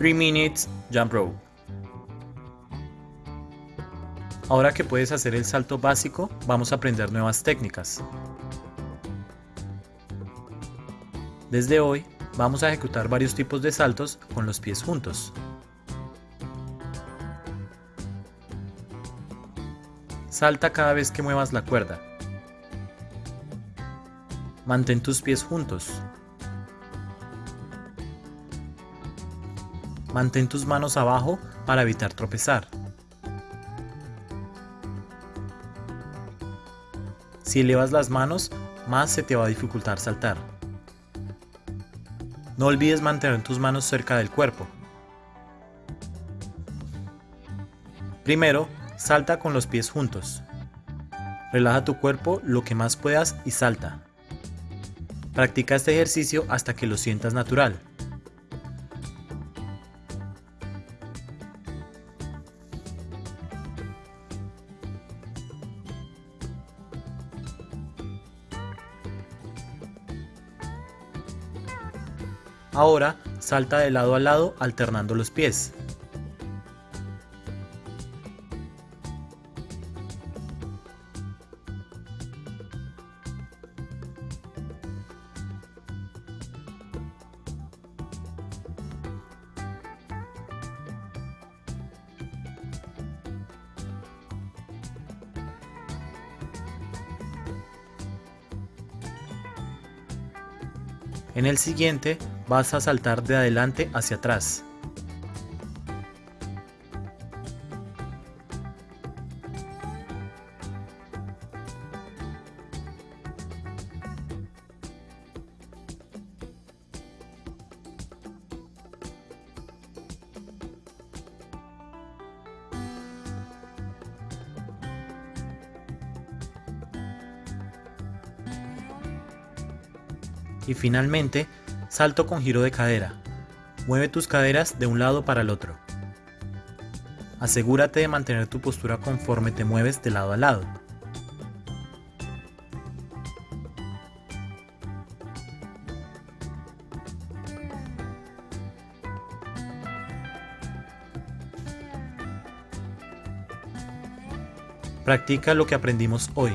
3 Minutes Jump Rope. Ahora que puedes hacer el salto básico, vamos a aprender nuevas técnicas. Desde hoy, vamos a ejecutar varios tipos de saltos con los pies juntos. Salta cada vez que muevas la cuerda. Mantén tus pies juntos. Mantén tus manos abajo para evitar tropezar. Si elevas las manos, más se te va a dificultar saltar. No olvides mantener tus manos cerca del cuerpo. Primero, salta con los pies juntos. Relaja tu cuerpo lo que más puedas y salta. Practica este ejercicio hasta que lo sientas natural. Ahora salta de lado a lado alternando los pies. En el siguiente vas a saltar de adelante hacia atrás. Y finalmente, salto con giro de cadera. Mueve tus caderas de un lado para el otro. Asegúrate de mantener tu postura conforme te mueves de lado a lado. Practica lo que aprendimos hoy.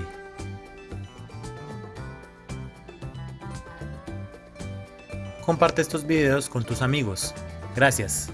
Comparte estos videos con tus amigos. Gracias.